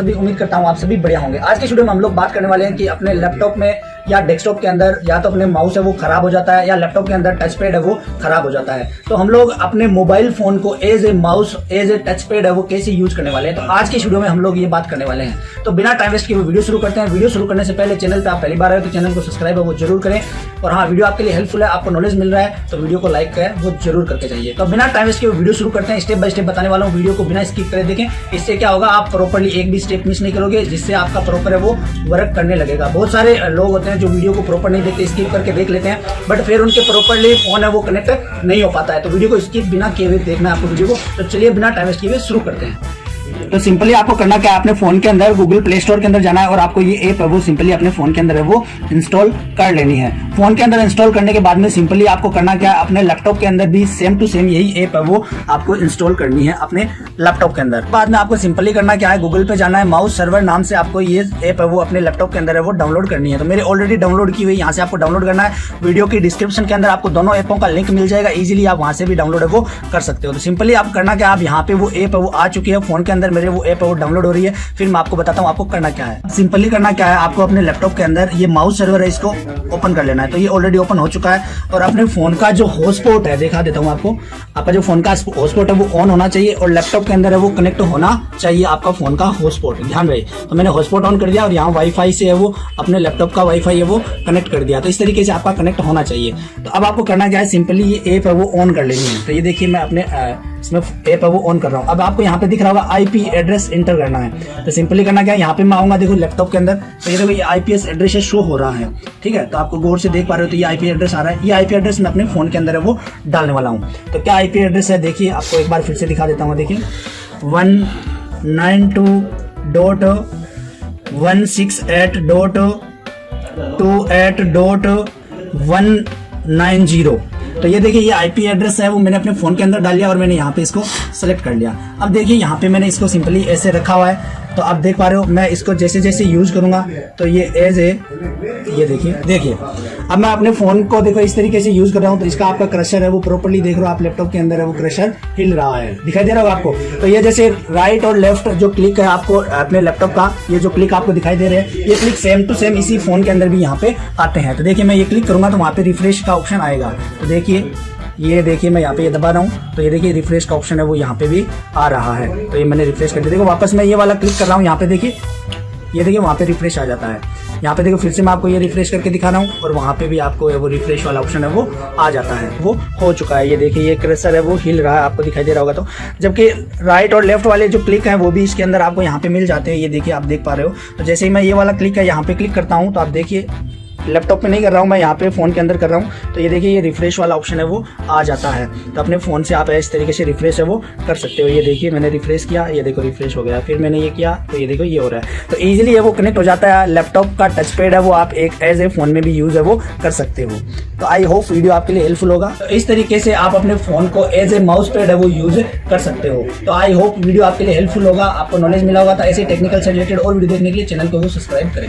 सभी उम्मीद करता हूँ आप सभी बढ़िया होंगे। आज के स्टूडियो में हम लोग बात करने वाले हैं कि अपने लैपटॉप में या डेस्कटॉप के अंदर, या तो अपने माउस है वो खराब हो जाता है, या लैपटॉप के अंदर टच पैड है वो खराब हो जाता है। तो हम लोग अपने मोबाइल फ़ोन को as a mouse as a touch pad है वो कैसे यूज़ करने वाले हैं? तो आज के वीडियो में हम लोग ये बात करने वाले हैं। तो बिना टाइम वेस्ट किए वीडियो शुरू करते हैं। वीडियो शुरू करने से पहले चैनल पर आप पहली बार आए तो चैनल को सब्सक्राइब है वो ज़रूर करें। और हाँ वीडियो आपके लिए हेल्पफुल है, आपको नॉलेज मिल रहा है तो वीडियो को लाइक करें, वो ज़रूर करके जाइए। तो बिना टाइम वेस्ट के वीडियो शुरू करते हैं। स्टेप बाय स्टेप बताने वाला हूँ वीडियो को बिना स्किप करे देखें। इससे क्या होगा, आप प्रॉपरली एक भी स्टेप मिस नहीं करोगे, जिससे आपका प्रॉपर है वो वर्क करने लगेगा। बहुत सारे लोग होते हैं जो वीडियो को प्रॉपर नहीं देखते स्किप करके देख लेते हैं। बट फिर उनके प्रॉपरली फ़ोन है, वो कनेक्ट नहीं हो पाता है। तो वीडियो को स्किप बिना किए हुए देखना है आपको वीडियो को। तो चलिए, बिना टाइम वेस्ट हुए शुरू करते हैं। तो सिंपली आपको करना क्या है? अपने फ़ोन के अंदर गूगल प्ले स्टोर के अंदर जाना है और आपको ये ऐप है, वो सिंपली अपने फ़ोन के अंदर है, वो इंस्टॉल कर लेनी है। फ़ोन के अंदर इंस्टॉल करने के बाद में सिंपली आपको करना क्या है? अपने लैपटॉप के अंदर भी सेम टू सेम यही ऐप है, वो आपको इंस्टॉल करनी है अपने लैपटॉप के अंदर। बाद में आपको सिंपली करना क्या है? गूगल पे जाना है माउस सर्वर नाम से आपको ये ऐप है, वो अपने लैपटॉप के अंदर है, वो डाउनलोड करनी है। तो मेरे ऑलरेडी डाउनलोड की हुई, यहाँ से आपको डाउनलोड करना है। वीडियो की डिस्क्रिप्शन के अंदर आपको दोनों ऐपों का लिंक मिल जाएगा इजिली आप वहाँ से भी डाउनलोड है, वो कर सकते हो। तो सिंपली आप करना क्या आप यहाँ पे वो ऐप है, वो आ चुकी है, फ़ोन के अंदर मेरे वो ऐप वो डाउनलोड हो रही है। फिर मैं आपको बताता हूँ, आपको करना क्या है। सिंपली करना क्या है, आपको अपने लैपटॉप के अंदर ये माउस सर्वर है, इसको ओपन कर लेना है। तो ये ऑलरेडी ओपन हो चुका है और अपने फ़ोन का जो हॉटस्पॉट है, दिखा देता हूँ आपको, आपका जो फ़ोन का हॉटस्पॉट है, वो ऑन होना चाहिए और लैपटॉप के अंदर है, वो कनेक्ट होना चाहिए आपका फ़ोन का हॉटस्पॉट ध्यान रहे तो मैंने हॉटस्पॉट ऑन कर दिया और यहाँ वाईफाई से है वो, अपने लैपटॉप का वाईफाई है वो कनेक्ट कर दिया। तो इस तरीके से आपका कनेक्ट होना चाहिए। तो अब आपको करना क्या है सिंपली ये ऐप है, वो ऑन कर लेनी है। तो ये देखिए, मैं अपने इसमें ऐप है वो ऑन कर रहा हूँ। अब आपको यहाँ पे दिख रहा होगा आईपी एड्रेस इंटर करना है। तो सिंपली करना क्या है? यहाँ पे मैं आऊँगा, देखो लैपटॉप के अंदर। तो ये देखो, ये आईपीएस एड्रेस शो हो रहा है। ठीक है? तो आपको गौर से देख पा रहे हो तो ये आईपी एड्रेस आ रहा है। ये आईपी एड्रेस मैं अपने फ़ोन के अंदर है, वो डालने वाला हूँ। तो क्या आईपी एड्रेस है? देखिए, आपको एक बार फिर से दिखा देता हूँ, देखिए। One nine two dot one six eight dot two eight dot one nine zero. तो ये देखिए, ये आईपी एड्रेस है, वो मैंने अपने फ़ोन के अंदर डाल लिया और मैंने यहाँ पे इसको सेलेक्ट कर लिया। अब देखिए, यहाँ पे मैंने इसको सिंपली ऐसे रखा हुआ है। तो आप देख पा रहे हो, मैं इसको जैसे जैसे यूज़ करूँगा तो ये एज ए ये देखिए देखिए। अब मैं अपने फ़ोन को देखो, इस तरीके से यूज़ कर रहा हूँ तो इसका आपका क्रशर है, वो प्रॉपरली देख रहे हो आप लैपटॉप के अंदर है, वो क्रशर हिल रहा है। दिखाई दे रहा होगा आपको? तो ये जैसे राइट और लेफ़्ट जो क्लिक है आपको, अपने लैपटॉप का, ये जो क्लिक आपको दिखाई दे रहे हैं, ये क्लिक सेम टू सेम इसी फ़ोन के अंदर भी यहाँ पे आते हैं। तो देखिए, मैं ये क्लिक करूँगा तो वहाँ पे रिफ्रेश का ऑप्शन आएगा। तो देखिए ये देखिए मैं यहाँ पे ये दबा रहा हूँ। तो ये देखिए रिफ्रेश का ऑप्शन है, वो यहाँ पे भी आ रहा है। तो ये मैंने रिफ्रेश कर दिया। देखो, वापस मैं ये वाला क्लिक कर रहा हूँ, यहाँ पे देखिए। ये देखिए, वहाँ पे रिफ्रेश आ जाता है। यहाँ पे देखो, फिर से मैं आपको ये रिफ्रेश करके दिखा रहा हूँ, और वहाँ पे भी आपको वो रिफ्रेश वाला ऑप्शन है, वो आ जाता है। वो हो चुका है। ये देखिए, ये क्रेसर है, वो हिल रहा है, आपको दिखाई दे रहा होगा तो। जबकि राइट और लेफ़्ट वाले जो क्लिक है, वो भी इसके अंदर आपको यहाँ पे मिल जाते हैं। ये देखिए, आप देख पा रहे हो। तो जैसे ही मैं ये वाला क्लिक है, यहाँ पे क्लिक करता हूँ तो आप देखिए लैपटॉप पे नहीं कर रहा हूँ, मैं यहाँ पे फ़ोन के अंदर कर रहा हूँ। तो ये देखिए, ये रिफ्रेश वाला ऑप्शन है, वो आ जाता है। तो अपने फ़ोन से आप इस तरीके से रिफ्रेश है, वो कर सकते हो। ये देखिए, मैंने रिफ्रेश किया, ये देखो रिफ्रेश हो गया। फिर मैंने ये किया तो ये देखो, ये हो रहा है। तो ईजिली ये वो कनेक्ट हो जाता है लैपटॉप का टच पैड है वो आप एक एज ए फ़ोन में भी यूज़ है, वो कर सकते हो। तो आई होप वीडियो आपके लिए हेल्पफुल होगा। तो इस तरीके से आप अपने फ़ोन को एज ए माउस पैड है, वो यूज़ कर सकते हो। तो आई होप वीडियो आपके लिए हेल्पफुल होगा, आपको नॉलेज मिला होगा तो ऐसे टेक्निकल से रिलेटेड और वीडियो देखने के लिए चैनल को सब्सक्राइब करें।